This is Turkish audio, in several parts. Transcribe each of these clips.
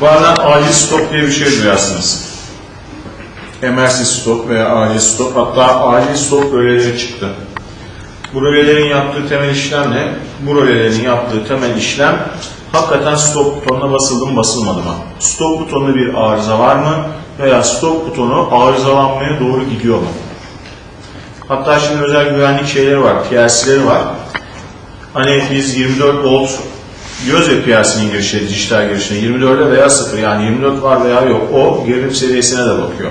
Bazen acil stop diye bir şey duyarsınız. Emergency stop veya acil stop. Hatta acil stop röleleri çıktı. Bu rölelerin yaptığı temel işlem ne? Bu rölelerin yaptığı temel işlem hakikaten stop butonuna basıldı mı basılmadı mı? Stop butonunda bir arıza var mı? Veya stop butonu arızalanmaya doğru gidiyor mu? Hatta şimdi özel güvenlik şeyleri var, PLC'leri var. Hani biz 24 volt diyoruz ya PLC'nin girişi, dijital girişine 24'e veya 0 yani 24 var veya yok. O gerilim seviyesine de bakıyor.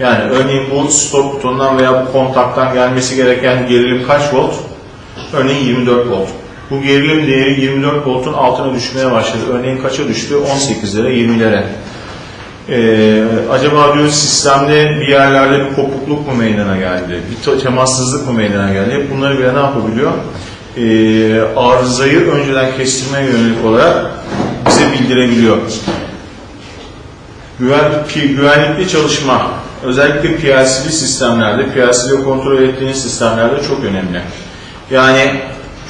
Yani örneğin bu stop butonundan veya bu kontaktan gelmesi gereken gerilim kaç volt? Örneğin 24 volt. Bu gerilim değeri 24 voltun altına düşmeye başladı. Örneğin kaça düştü? 18'lere, 20'lere. Ee, acaba diyor sistemde bir yerlerde bir kopukluk mu meydana geldi? Bir te- temassızlık mı meydana geldi? Bunları bile ne yapabiliyor? Ee, arızayı önceden kestirmeye yönelik olarak bize bildirebiliyor. Güven, pi- güvenlikli çalışma, özellikle PLC'li sistemlerde, PLC'li kontrol ettiğiniz sistemlerde çok önemli. Yani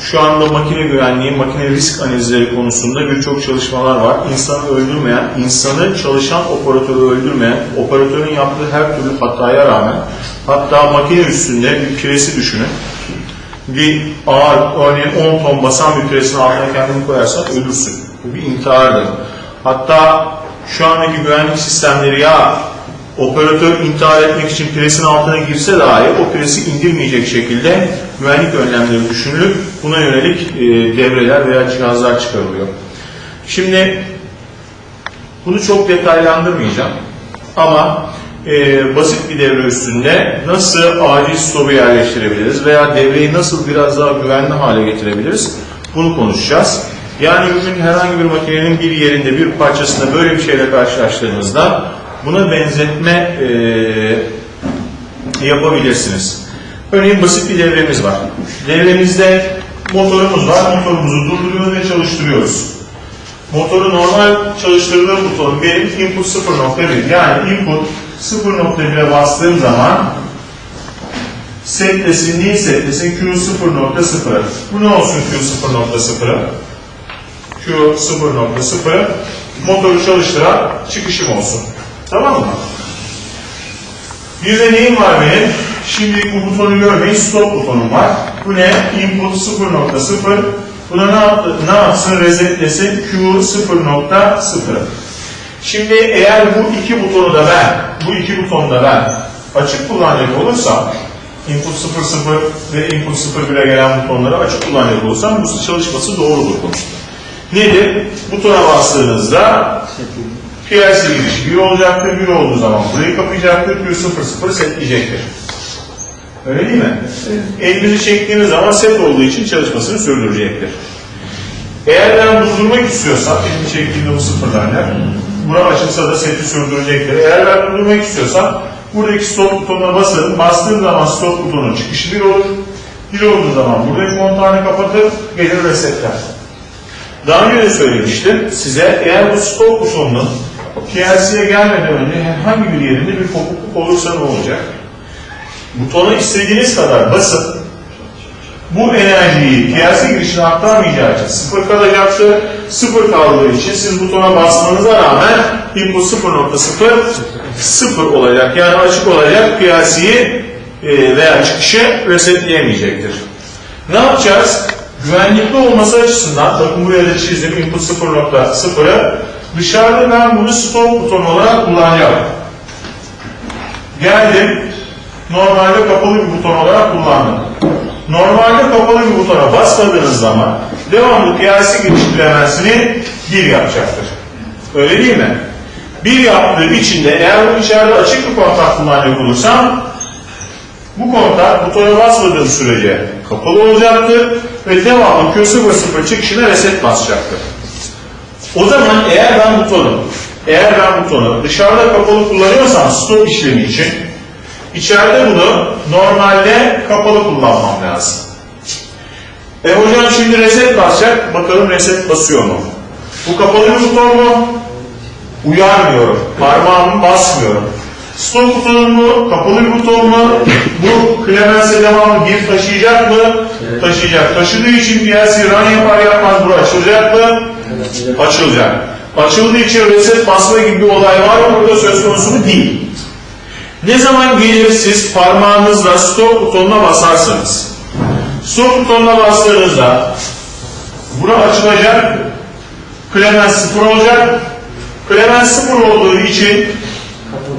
şu anda makine güvenliği, makine risk analizleri konusunda birçok çalışmalar var. İnsanı öldürmeyen, insanı çalışan operatörü öldürmeyen, operatörün yaptığı her türlü hataya rağmen, hatta makine üstünde bir piresi düşünün. Bir ağır, örneğin 10 ton basan bir piresin altına kendini koyarsan ölürsün. Bu bir intihardır. Hatta şu andaki güvenlik sistemleri ya operatör intihar etmek için presin altına girse dahi o presi indirmeyecek şekilde güvenlik önlemleri düşünülüp buna yönelik e, devreler veya cihazlar çıkarılıyor. Şimdi bunu çok detaylandırmayacağım ama e, basit bir devre üstünde nasıl acil stopu yerleştirebiliriz veya devreyi nasıl biraz daha güvenli hale getirebiliriz bunu konuşacağız. Yani bugün herhangi bir makinenin bir yerinde bir parçasında böyle bir şeyle karşılaştığınızda buna benzetme e, yapabilirsiniz. Örneğin basit bir devremiz var. Devremizde motorumuz var. Motorumuzu durduruyoruz ve çalıştırıyoruz. Motoru normal çalıştırdığı buton benim input 0.1 yani input 0.1'e bastığım zaman setlesin neyi setlesin Q 0.0 bu ne olsun Q 0.0'ı Q 0.0 motoru çalıştıran çıkışım olsun tamam mı? Bir de neyim var benim? Şimdi bu butonu görmeyin stop butonum var. Bu ne? Input 0.0 Buna ne, yaptı, ne yapsın? Resetlesin Q 0.0 Şimdi eğer bu iki butonu da ben, bu iki butonu da ben açık kullanacak olursam input 00 ve input 01'e gelen butonları açık kullanacak olursam bu çalışması doğrudur bunun. Nedir? Butona bastığınızda PLC girişi 1 olacaktır. 1 olduğu zaman burayı kapayacaktır. Q00 setleyecektir. Öyle değil mi? Elinizi çektiğiniz zaman set olduğu için çalışmasını sürdürecektir. Eğer ben durdurmak istiyorsam, elimi çektiğimde bu sıfırlarlar, bura açılsa da seti sürdürecektir. Eğer ben durdurmak istiyorsam, buradaki stop butonuna basarım. Bastığım zaman stop butonun çıkışı bir olur. Bir olduğu zaman buradaki kontağını kapatır, gelir resetler. Daha önce de söylemiştim size, eğer bu stop butonunun PLC'ye gelmeden önce herhangi bir yerinde bir kopukluk olursa ne olacak? Butona istediğiniz kadar basıp bu enerjiyi PLC girişine aktarmayacağı için sıfır kalacaktır. Sıfır kaldığı için siz butona basmanıza rağmen input 0.0 sıfır olacak. Yani açık olacak PLC'yi e, veya çıkışı resetleyemeyecektir. Ne yapacağız? Güvenlikli olması açısından, bakın buraya da çizdim input 0.0'ı dışarıda ben bunu stop butonu olarak kullanacağım. Geldim, normalde kapalı bir buton olarak kullandım. Normalde kapalı bir butona basmadığınız zaman devamlı PLC giriş bilemezsini bir yapacaktır. Öyle değil mi? Bir yaptığı içinde eğer içeride açık bir kontak kullanacak olursam bu kontak butona basmadığım sürece kapalı olacaktır ve devamlı Q00 çıkışına reset basacaktır. O zaman eğer ben butonu eğer ben butonu dışarıda kapalı kullanıyorsam stop işlemi için içeride bunu normalde kapalı kullanmam lazım. E hocam şimdi reset basacak. Bakalım reset basıyor mu? Bu kapalı bir buton mu? Uyarmıyorum. Parmağımı basmıyorum. Stop butonu mu? Kapalı bir buton mu? Bu Clemens'e devamlı bir taşıyacak mı? Taşıyacak. Taşıdığı için PLC run yapar yapmaz bu açılacak mı? Açılacak. açıldığı için reset basma gibi bir olay var mı burada söz konusu mu değil. Ne zaman gelir siz parmağınızla stop butonuna basarsanız, stop butonuna bastığınızda bura açılacak, Clemens sıfır olacak. Clemens sıfır olduğu için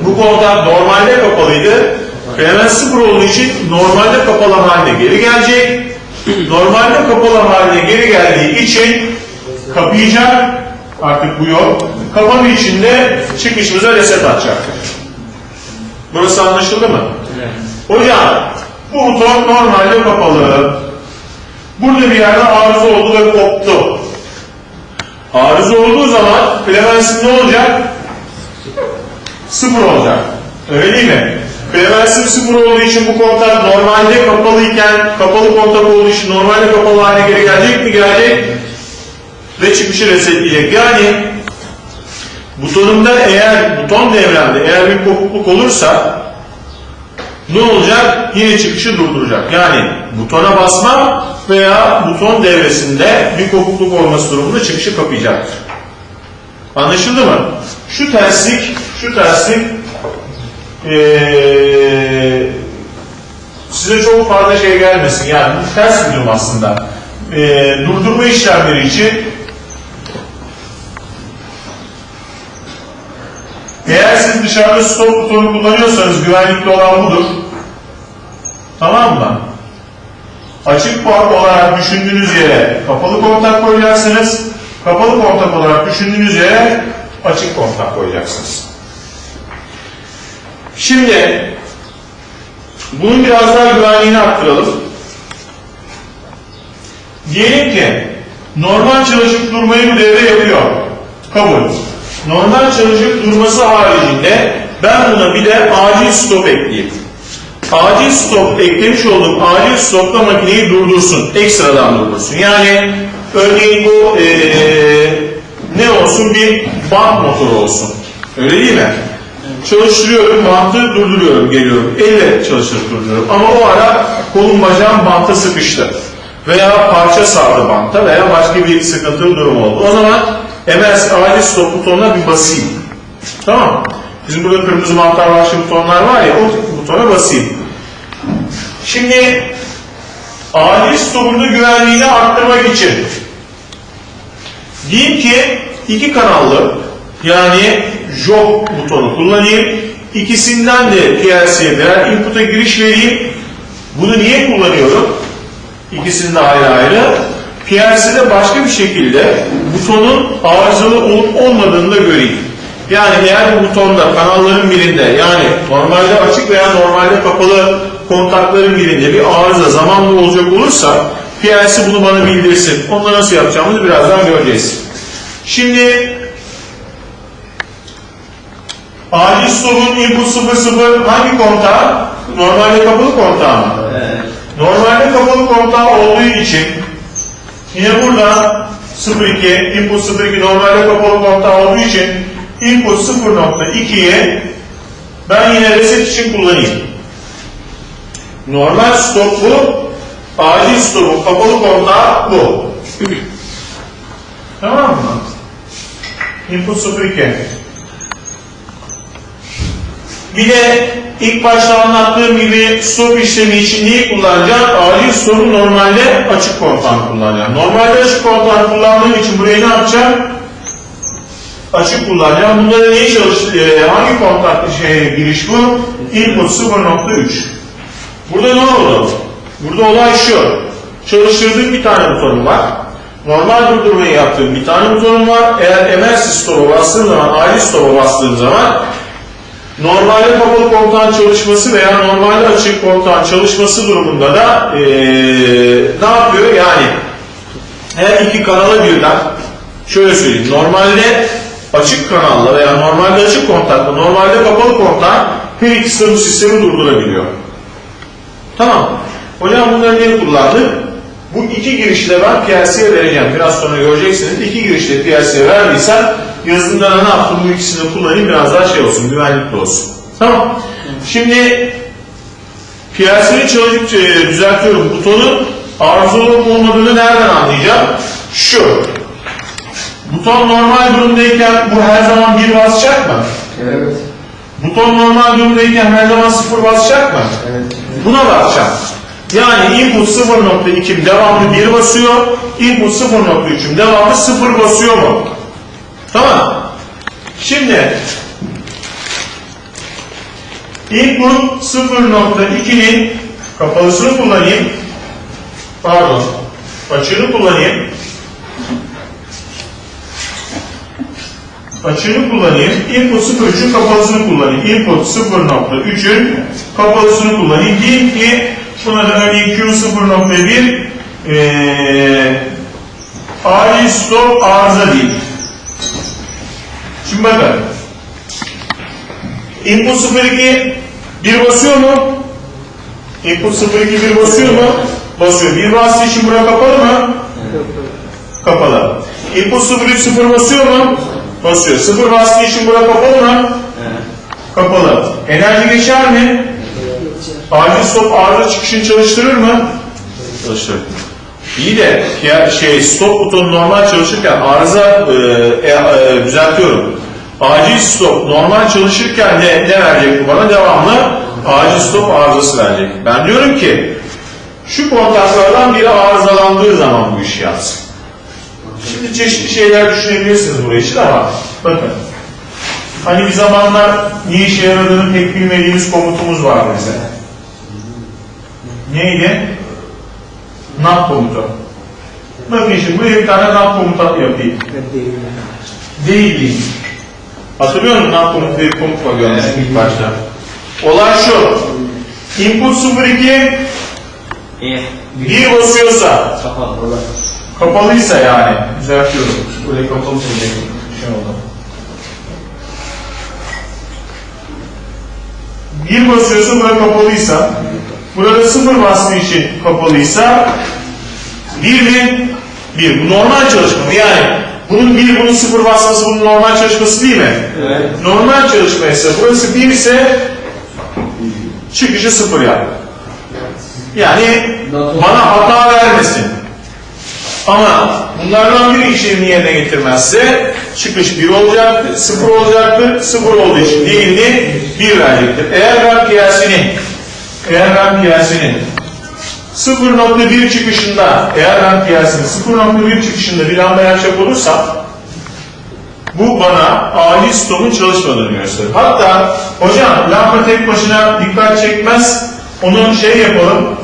bu kontak normalde kapalıydı. Clemens sıfır olduğu için normalde kapalı haline geri gelecek. Normalde kapalı haline geri geldiği için kapayacak. Artık bu yok. Kapalı içinde çıkışımıza reset atacaktır. Burası anlaşıldı mı? Hocam bu buton normalde kapalı. Burada bir yerde arıza oldu ve koptu. Arıza olduğu zaman Clemens'in ne olacak? Sıfır olacak. Öyle değil mi? Clemens'in sıfır olduğu için bu kontak normalde kapalıyken kapalı kontak olduğu için normalde kapalı haline geri gelecek mi? Gelecek. Ve çıkışı resetleyecek. Yani butonumda eğer buton devremde eğer bir kopukluk olursa ne olacak? Yine çıkışı durduracak. Yani butona basmam veya buton devresinde bir kopukluk olması durumunda çıkışı kapayacaktır. Anlaşıldı mı? Şu terslik, şu terslik ee, size çok fazla şey gelmesin. Yani bu ters bir durum aslında. Ee, durdurma işlemleri için eğer siz dışarıda stop butonu kullanıyorsanız güvenlikli olan budur. Tamam mı? Açık port olarak düşündüğünüz yere kapalı kontak koyacaksınız. Kapalı kontak olarak düşündüğünüz yere açık kontak koyacaksınız. Şimdi bunun biraz daha güvenliğini arttıralım. Diyelim ki normal çalışıp durmayı bu devre yapıyor. Kabul. Normal çalışıp durması haricinde ben buna bir de acil stop ekleyeyim. Acil stop eklemiş olduğum acil stopla makineyi durdursun. Ekstradan durdursun. Yani örneğin bu eee, ne olsun bir bant motoru olsun. Öyle değil mi? Çalıştırıyorum, bantı durduruyorum, geliyorum. Elle çalıştırıp durduruyorum. Ama o ara kolum bacağım banta sıkıştı. Veya parça sardı banta veya başka bir sıkıntılı durum oldu. O zaman MS acil stop butonuna bir basayım. Tamam? Bizim burada kırmızı mantar başlı butonlar var ya, o butona basayım. Şimdi acil stopun da güvenliğini arttırmak için diyeyim ki iki kanallı yani jog butonu kullanayım. İkisinden de PLC'ye birer input'a giriş vereyim. Bunu niye kullanıyorum? İkisini de ayrı ayrı. PLC'de başka bir şekilde butonun arızalı olup olmadığını da göreyim. Yani eğer bu butonda kanalların birinde yani normalde açık veya normalde kapalı kontakların birinde bir arıza zamanlı olacak olursa PLC bunu bana bildirsin. Onu nasıl yapacağımızı birazdan göreceğiz. Şimdi acil stopun input 00 hangi kontağı? Normalde kapalı kontağı mı? Normalde kapalı kontağı olduğu için yine burada 02 input 02 normalde kapalı kontağı olduğu için input 0.2'ye ben yine reset için kullanayım. Normal stop bu, acil stopun kapalı kontağı bu. tamam mı? Input 02. Bir de ilk başta anlattığım gibi stop işlemi için neyi kullanacağım? Acil stopu normalde açık kontağını kullanacağım. Normalde açık kontağını kullandığım için burayı ne yapacağım? Açık kullanacağım. Bunda da neyi çalıştı? e, hangi kontak şey, giriş bu? Input 0.3. Burada ne oldu? Burada olay şu. Çalıştırdığım bir tane butonum var. Normal durdurmayı yaptığım bir tane butonum var. Eğer emergency stop'a bastığım zaman, acil stop'a bastığım zaman Normalde kapalı kontağın çalışması veya normalde açık kontağın çalışması durumunda da eee, ne yapıyor? Yani her iki kanala birden şöyle söyleyeyim. Normalde açık kanalla veya normalde açık kontakla normalde kapalı kontağın her de bu sistemi durdurabiliyor. Tamam. Hocam bunları niye kullandık? Bu iki girişi de ben PLC'ye vereceğim. Biraz sonra göreceksiniz. İki girişi de PLC'ye verdiysem yazılımda ne yaptım? Bu ikisini kullanayım biraz daha şey olsun, güvenlikli olsun. Tamam. Şimdi PLC'yi çalışıp e, düzeltiyorum. Butonu arızalı olup olmadığını nereden anlayacağım? Şu. Buton normal durumdayken bu her zaman bir basacak mı? Evet. Buton normal durumdayken her zaman sıfır basacak mı? Evet. Buna basacağım. Yani input 0.2'm devamlı 1 basıyor. Input 0.3'üm devamlı 0 basıyor mu? Tamam. Şimdi input 0.2'nin kapalısını kullanayım. Pardon. Açığını kullanayım. Açığını kullanayım. Input 0.3'ün kapalısını kullanayım. Input 0.3'ün kapalısını kullanayım. Diyeyim ki buna da örneğin Q 0.1 eee acil stop arıza değil. Şimdi bakın. Input 02 1 basıyor mu? Input 02 1 basıyor mu? Basıyor. 1 bastığı için bura kapalı mı? Kapalı. Input 03 0 basıyor mu? Basıyor. 0 bastığı için bura kapalı mı? Kapalı. Enerji geçer mi? Acil stop arıza çıkışını çalıştırır mı? Çalıştırır. İyi de ya şey stop butonu normal çalışırken arıza e, e, e, düzeltiyorum. Acil stop normal çalışırken ne, ne verecek bu bana? Devamlı acil stop arızası verecek. Ben diyorum ki şu kontaklardan biri arızalandığı zaman bu işi yapsın. Şimdi çeşitli şeyler düşünebilirsiniz buraya için ama bakın. Hani bir zamanlar ne işe yaradığını pek bilmediğimiz komutumuz var mesela. Neydi? NAP komutu. Bakın şimdi buraya bir tane NAP komutu yapayım. Değil değil. Hatırlıyor musun? Diye bir komut var ilk başta. Olay şu. Input 02 İyi. bir basıyorsa Kapalı. Kapalıysa yani. Düzeltiyorum. Böyle kapalı söyleyeyim. Şey oldu. Bir basıyorsa bura kapalıysa, burada sıfır bastığı için kapalıysa, bir mi? Bir. Bu normal çalışma? Yani bunun bir, bunun sıfır basması bunun normal çalışması değil mi? Evet. Normal çalışma ise burası bir ise çıkışı sıfır yap. Yani bana hata vermesin. Ama bunlardan biri işlevini yerine getirmezse çıkış 1 olacaktır, 0 olacaktır, 0 olduğu için diğerini 1 verecektir. Eğer ben piyasinin eğer ben piyasinin 0.1 çıkışında eğer ben piyasinin 0.1 çıkışında bir lamba yapacak olursam bu bana acil stopun çalışmadığını gösterir. Hatta hocam lamba tek başına dikkat çekmez. Onu şey yapalım,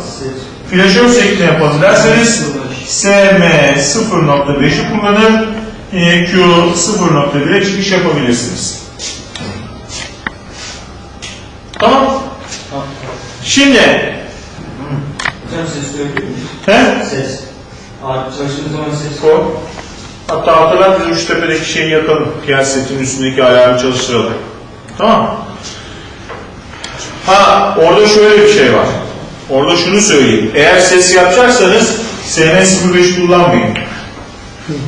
flaşör şeklinde yapalım derseniz SM 0.5'i kullanır, e, Q 0.1'e çıkış yapabilirsiniz. Tamam. Şimdi Hocam ses duyabiliyor muyum? he? Ses. Abi çalıştığınız zaman ses. Koy. Hatta hatırlar biz Üçtepe'deki şeyi yakalım. Piyasetin üstündeki ayarını çalıştıralım. Tamam. Ha orada şöyle bir şey var. Orada şunu söyleyeyim. Eğer ses yapacaksanız SM05 kullanmayın.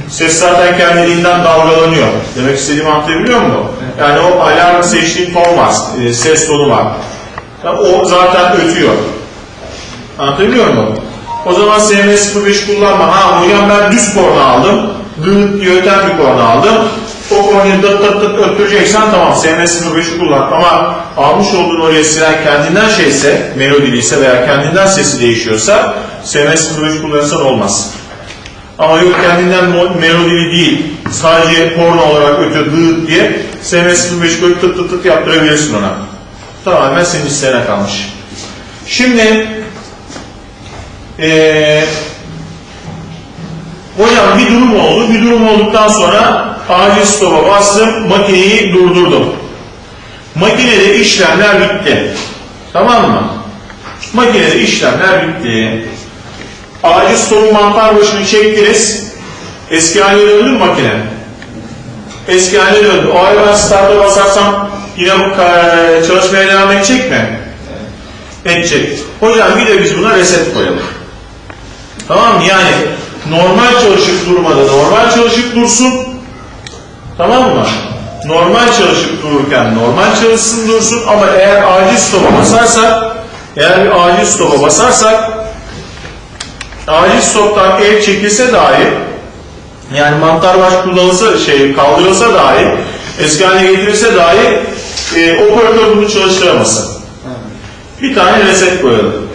Ses zaten kendiliğinden dalgalanıyor. Demek istediğimi anlatabiliyor musun? Yani o alarm seçtiğin ton var. e, Ses tonu var. Ya O zaten ötüyor. Anlatabiliyor muyum? O zaman SM05 kullanma. Ha hocam ben düz korna aldım. Dıt öten bir korna aldım. O kornayı dıt dıt dıt öttüreceksen tamam SM05'i kullan. Ama almış olduğun o resimler kendinden şeyse, melodiliyse veya kendinden sesi değişiyorsa SM05 kullanırsan olmaz. Ama yok kendinden melodili değil, sadece porno olarak ötüyor dıt diye SM05 koyup tıt tıt tıt yaptırabilirsin ona. Tamamen senin isteğine kalmış. Şimdi ee, hocam bir durum oldu. Bir durum olduktan sonra acil stopa bastım. Makineyi durdurdum. Makinede işlemler bitti. Tamam mı? Makinede işlemler bitti. Acil stopun mantar başını çektiniz. Eski haline döndü mü makine? Eski haline döndü. O ay ben start'a basarsam yine bu çalışmaya devam edecek mi? Edecek. Hocam bir de biz buna reset koyalım. Tamam mı? Yani normal çalışıp durmada normal çalışıp dursun. Tamam mı? Normal çalışıp dururken normal çalışsın dursun ama eğer acil stopa basarsak eğer bir acil stopa basarsak acil stoptan el çekilse dahi Yani mantar baş kullanılsa, şey kaldırılsa dahi, eski haline getirilse dahi e, operatör bunu çalıştıramasın. Bir tane reset koyalım.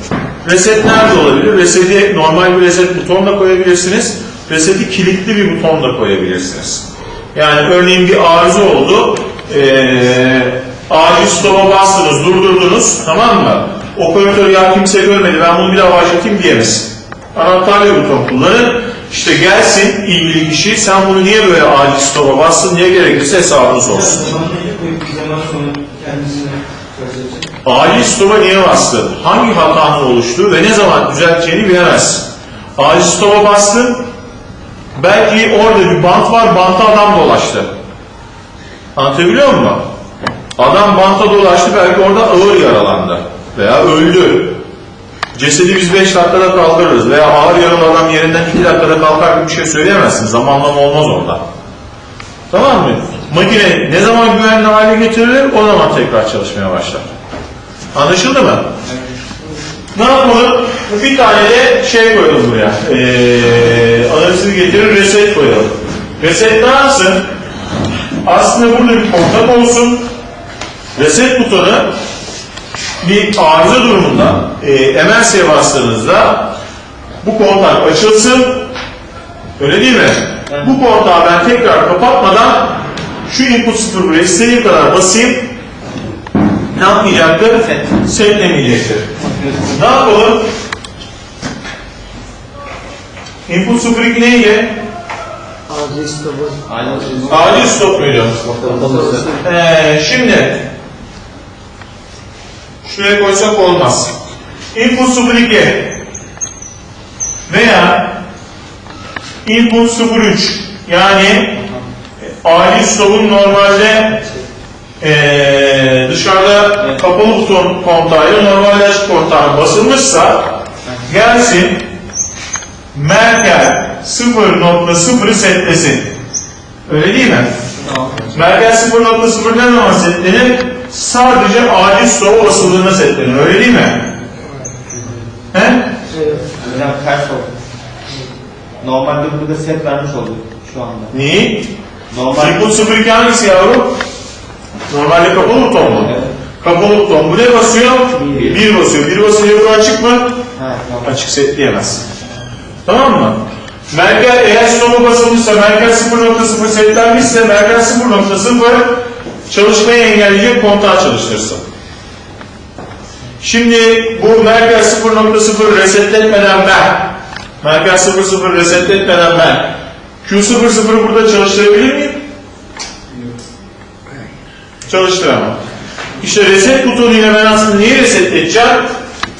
Reset nerede olabilir? Reseti normal bir reset butonla koyabilirsiniz. Reseti kilitli bir butonla koyabilirsiniz. Yani örneğin bir arıza oldu. Ee, acil stop'a bastınız, durdurdunuz. Tamam mı? Operatör ya kimse görmedi ben bunu bir daha başlatayım diyemez. Anahtarlı buton kullanın. İşte gelsin ilgili kişi sen bunu niye böyle acil stop'a bastın diye gerekirse hesabını sorsun. Zaman sonra kendisine. Acil stopa niye bastın? Hangi hatanın oluştuğu ve ne zaman düzelteceğini bilemezsin. Acil stopa bastın, belki orada bir bant var, banta adam dolaştı. Anlatabiliyor muyum? Adam banta dolaştı, belki orada ağır yaralandı veya öldü. Cesedi biz 5 dakikada kaldırırız veya ağır yaralı adam yerinden 2 dakikada kalkar gibi bir şey söyleyemezsin. Zamanlama olmaz orada. Tamam mı? Makine ne zaman güvenli hale getirilir o zaman tekrar çalışmaya başlar. Anlaşıldı mı? Ne yapalım? Bir tane de şey koyalım buraya. Ee, analizi getirir reset koyalım. Reset ne yapsın? Aslında burada bir kontak olsun. Reset butonu bir arıza durumunda e, MLC'ye bastığınızda bu kontak açılsın. Öyle değil mi? Bu kontağı ben tekrar kapatmadan şu input 0 buraya istediğim kadar basayım. Ne yapmayacaktır? Setlemeyecektir. Ne yapalım? Input 02 neydi? Acil stop'u. Acil? Ee, şimdi şuraya koysak olmaz. Input 02 veya input 03 yani acil stopun normalde ee, dışarıda kapalı buton kontağıyla normalde açık kontağına basılmışsa gelsin Merkel 0.0'ı setlesin. Öyle değil mi? Tamam. Merkel 0.0 ne zaman setlenir? Sadece acil stopa basıldığında setlenir. Öyle değil mi? He? Evet. Hocam ters oldu. Normalde burada set vermiş olduk şu anda. Neyi? Normal Input 02 hangisi yavrum? Normalde kapalı buton mu? Evet. Kapalı buton. Bu ne basıyor? Bir. 1 basıyor. 1 basınca bu açık mı? tamam. Açık setleyemez. Tamam mı? Merkel eğer stopa basılmışsa, Merkel 0.0 setlenmişse, Merkel 0.0 çalışmayı engelleyecek kontağı çalıştırsın. Şimdi bu Merkel 0.0 resetletmeden ben, Merkel 0.0 resetletmeden ben Q00'ı burada çalıştırabilir miyim? Çalıştıramam. İşte reset butonuyla ben aslında neyi resetleyeceğim?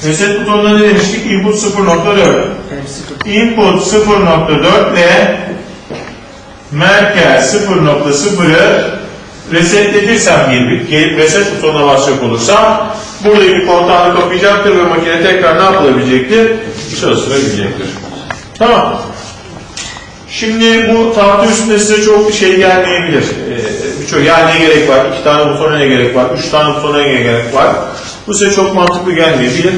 Reset butonunda ne demiştik? Input 0.4. Input 0.4 ile Merkel 0.0'ı resetletirsem gelip, gelip reset butonuna basacak olursam buradaki kontağını kapayacaktır ve makine tekrar ne yapılabilecektir? Çalıştırabilecektir. Tamam. Şimdi bu tahta üstünde size çok bir şey gelmeyebilir. Ee, Birçok ya ne gerek var, iki tane butona ne gerek var, üç tane butona ne gerek var. Bu size çok mantıklı gelmeyebilir.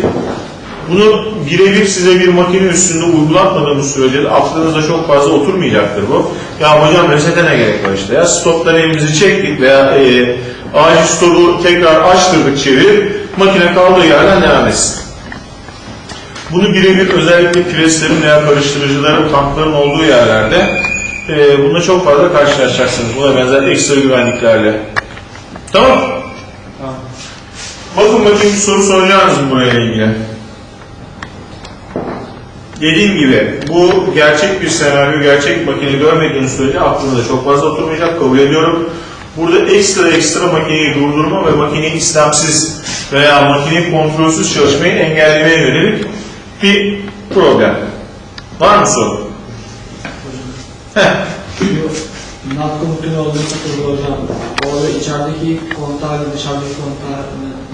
Bunu birebir size bir makine üstünde uygulatmadığımız sürece de aklınıza çok fazla oturmayacaktır bu. Ya hocam resete ne gerek var işte ya stoptan elimizi çektik veya e, acil stopu tekrar açtırdık çevirip makine kaldığı yerden devam etsin. Bunu birebir özellikle preslerin veya karıştırıcıların, tankların olduğu yerlerde e, bununla çok fazla karşılaşacaksınız. Buna benzer ekstra güvenliklerle. Tamam. Tamam. Bakın bakayım bir soru soracağınız mı buraya ilgili? Dediğim gibi bu gerçek bir senaryo, gerçek makine görmediğiniz sürece aklınıza çok fazla oturmayacak, kabul ediyorum. Burada ekstra ekstra makineyi durdurma ve makineyi istemsiz veya makineyi kontrolsüz çalışmayı engellemeye yönelik bir problem. Var mı soru? Heh. NAT komutunu olduğunu hocam. Orada içerideki kontağı ile dışarıdaki kontağı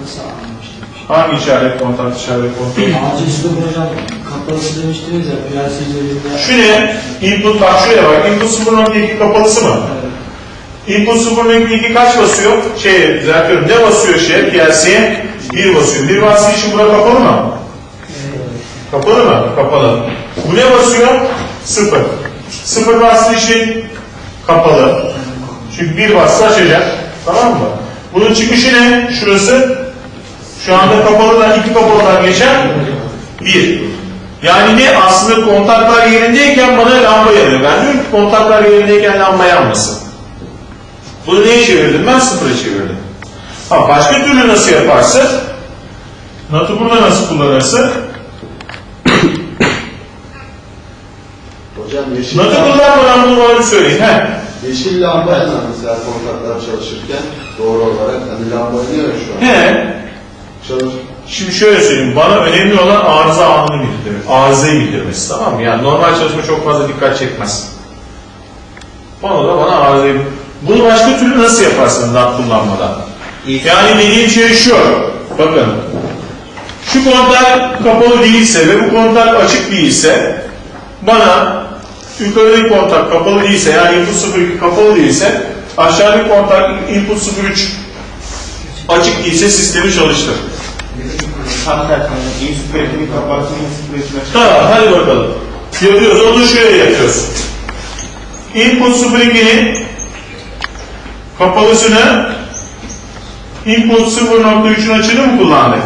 nasıl anlamıştım? Hangi işaret kontak, işaret kontak? Acil stop hocam kapalısı demiştiniz ya PLC üzerinde. Şu ne? Input bak şuraya bak. Input 0.2 kapalısı mı? Evet. Input 0.2 kaç basıyor? Şey, düzeltiyorum. Ne basıyor şey? PLC'ye? 1 basıyor. 1 bastığı için bura kapalı mı? Kapalı mı? Kapalı. Bu ne basıyor? 0. Sıfır bastığı için kapalı. Çünkü bir bastı açacak. Tamam mı? Bunun çıkışı ne? Şurası. Şu anda kapalıdan iki kapalıdan geçen bir. Yani ne? Aslında kontaklar yerindeyken bana lamba yanıyor. Ben diyorum ki kontaklar yerindeyken lamba yanmasın. Bunu neye çevirdim? Ben sıfıra çevirdim. Ha, başka türlü nasıl yaparsın? Natı burada nasıl kullanırsın? Hocam yeşil, lamba, kullanmadan bunu bana söyleyin. He. yeşil lamba yanar mesela kontaklar çalışırken doğru olarak hani lamba yanıyor ya şu an. He. Çalış. Şimdi şöyle söyleyeyim, bana önemli olan arıza anını bildirmek, arızayı bildirmesi tamam mı? Yani normal çalışma çok fazla dikkat çekmez. Onu da bana arızayı Bunu başka türlü nasıl yaparsın NAT kullanmadan? Yani dediğim şey şu, bakın. Şu kontak kapalı değilse ve bu kontak açık değilse, bana yukarıdaki kontak kapalı değilse, yani input 02 kapalı değilse, aşağıdaki kontak input 03 açık değilse sistemi çalıştır. Tam tersine. İyi süperitini kapatsın, iyi süperitini açık. Tamam hadi bakalım. Yapıyoruz. Onu şöyle yapıyoruz. Input 02'nin kapalısını input 0.3'ün açığını mı kullandık?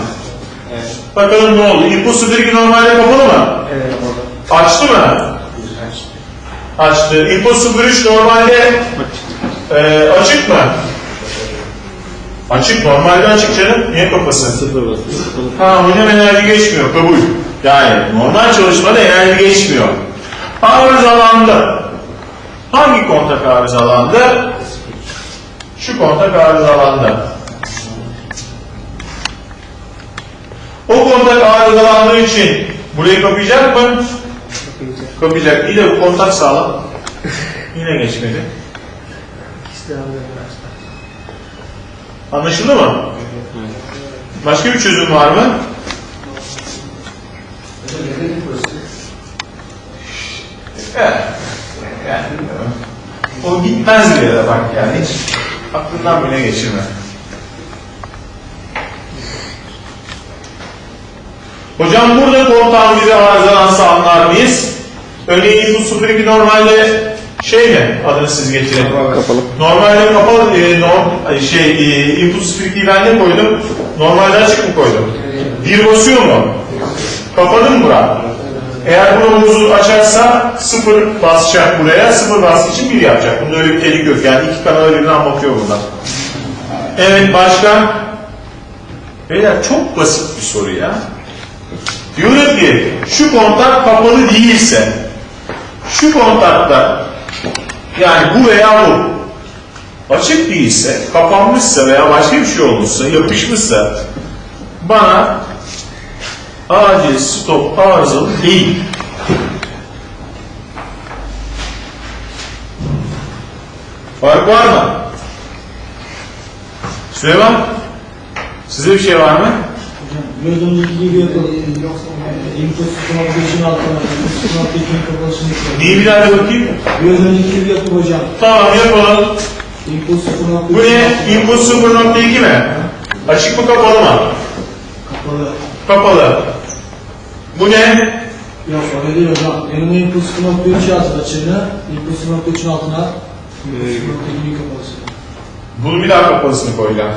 Evet. Bakalım ne oldu? Input 02 normalde kapalı mı? Evet, orada. Açtı mı? Açtı. 03 normalde e, açık mı? Açık. Normalde açık canım. Niye kapasın? Sıfır. Ha hocam enerji geçmiyor kabul. Yani normal çalışmada enerji geçmiyor. Arızalandı. Hangi kontak arızalandı? Şu kontak arızalandı. O kontak arızalandığı için burayı kapayacak mı? Kapayacak. İyi de kontak sağlam. Yine geçmedi. Anlaşıldı mı? Başka bir çözüm var mı? Evet. Yani. O gitmez bile de bak yani hiç aklından bile geçirme. Hocam burada kontağın bize arızalansa anlar mıyız? Örneğin input 02 normalde şey mi? Adını siz getirin. Kapalı. Normalde kapalı, e, norm, şey, e, input 02'yi ben ne koydum? Normalde açık mı koydum? Bir basıyor mu? Kapadı mı bura? Eğer bunu açarsa sıfır basacak buraya, sıfır bastığı için bir yapacak. Bunda öyle bir tehlike yok. Yani iki kanala birden bakıyor buradan. Evet başka? Beyler çok basit bir soru ya. Diyorum ki şu kontak kapalı değilse şu kontakta yani bu veya bu açık değilse, kapanmışsa veya başka bir şey olmuşsa, yapışmışsa bana acil stop arızalı değil. Fark var mı? Süleyman, size bir şey var mı? Önceki gibi yapalım. Input 0.3'ün altına, input 0.2'nin kapalısını koyalım. Neyi bir da bakayım? Önceki gibi yapalım hocam. Tamam yapalım. Input 0.3'ün Bu ne? Input 0.2 mi? Açık mı kapalı mı? Kapalı. Kapalı. Bu ne? Yok öyle değil hocam. Yanına input 0.3 yaz açığını, input 0.3'ün altına input 0.2'nin kapalısını. Bunu bir daha kapalısını koyacağım.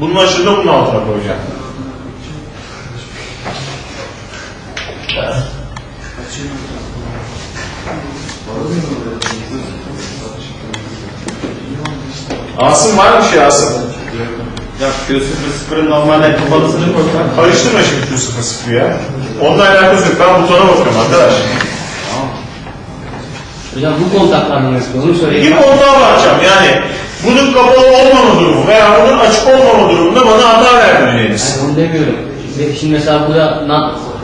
Bunun açığını da bunun altına koyacağım. Asım var mı şey Asım? Ya Q00'ın normalde kapalısını koysak. Karıştırma şimdi şu sıfır sıfır ya. Onunla alakası yok. Ben butona bakıyorum arkadaş. Hocam bu kontaklar nasıl? Onu söyleyeyim. kontağa bakacağım. Yani bunun kapalı olmama durumu veya bunun açık olmama durumunda bana hata vermeyeceğiniz. Yani onu demiyorum. Şimdi, şimdi mesela burada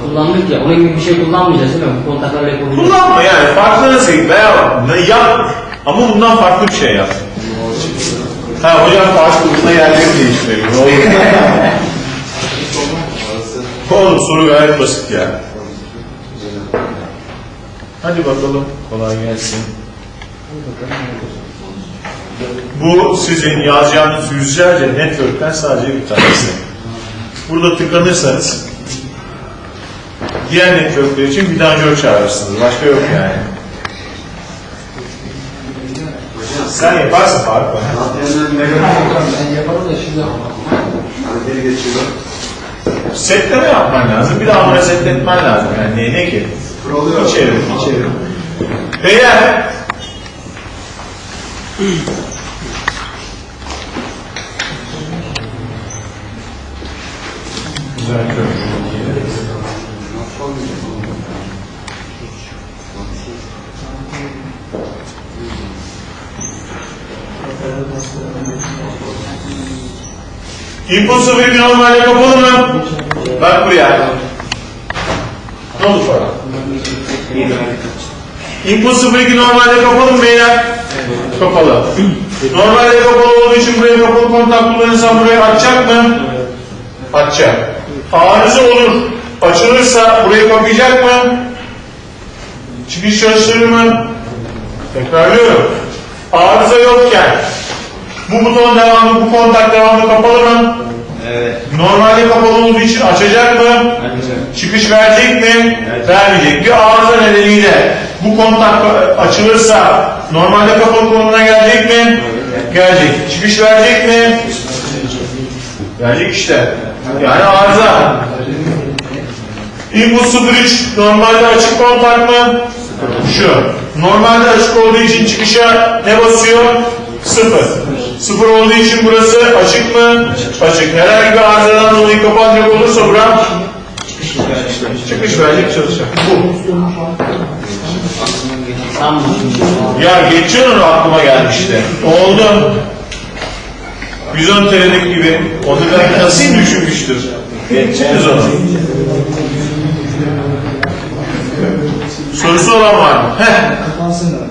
kullandık ya, onun gibi bir şey kullanmayacağız değil mi? Bu kontaklarla yapabiliriz. Kullanma yani. Farklı nasıl veya bak, ne yap. Ama bundan farklı bir şey yap. Ha hocam farklı bunda yerleri değiştirelim. Oğlum soru gayet basit ya. Hadi bakalım. Kolay gelsin. Bu sizin yazacağınız yüzlerce network'ten sadece bir tanesi. Burada tıkanırsanız diğer network'ler için vidanjör çağırırsınız. Başka yok yani. Sen var. Antrenörün negatif Ben yaparım da şimdi biri geçiyor. Setleme yapman lazım. Bir daha onları setletmen lazım. Yani ne, ne ki? Oluyor. İçeri, içeri. Beyler. Güzel İnput 02 normalde kapalı mı? Bak buraya. Ne oldu sonra? İnput 02 normalde kapalı mı beyler? Kapalı. Normalde kapalı olduğu için buraya kapalı kontak kullanırsan burayı açacak mı? Açacak. Arıza olur. Açılırsa burayı kapayacak mı? Çıkış çalıştırır mı? Tekrarlıyorum. Arıza yokken bu buton devamlı, bu kontak devamlı kapalı mı? Evet. Normalde kapalı olduğu için açacak mı? Ancak. Çıkış verecek mi? Vermeyecek. Bir arıza nedeniyle bu kontak açılırsa normalde kapalı konumuna gelecek mi? Gelecek. Çıkış verecek mi? Verecek işte. Yani arıza. Input 03 normalde açık kontak mı? Şu. Normalde açık olduğu için çıkışa ne basıyor? Sıfır. Sıfır olduğu için burası açık mı? Açık. Herhangi bir arızadan dolayı kapanacak olursa bura çıkış verecek çalışacak. Bu. Ya geçiyor onu aklıma gelmişti. Oldu. 110 TL'lik gibi. Onu ben nasıl düşünmüştür? Geçeceğiz onu. Sorusu olan var mı? Heh.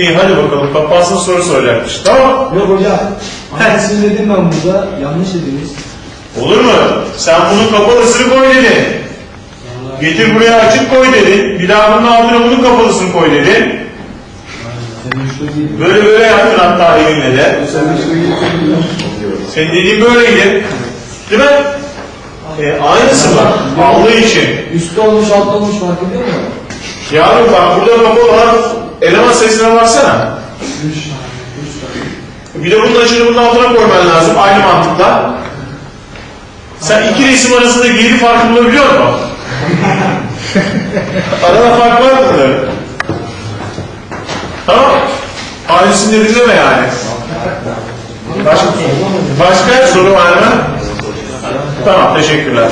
İyi hadi bakalım. Kapansın soru soracakmış. Tamam. Yok hocam. Aynısını dedim ben burada. Yanlış dediniz. Olur mu? Sen bunun kapalısını koy dedin. Getir buraya açık koy dedin. Bir daha bunun altına bunun kapalısını koy dedin. Böyle böyle yaptın hatta elinle de. Senin dediğin böyleydi. Değil mi? E, aynısı var. Aldığı için. Üstte olmuş altta olmuş fark ediyor mu? Yavrum bak burada kapalı olan eleman sayısına baksana. Bir de bunun açını bunun altına koyman lazım aynı mantıkla. Sen iki resim arasında geri farkı bulabiliyor musun? Arada fark var mı bunların? Tamam. Aynısını dinleme yani. Başka, başka soru var mı? Tamam teşekkürler.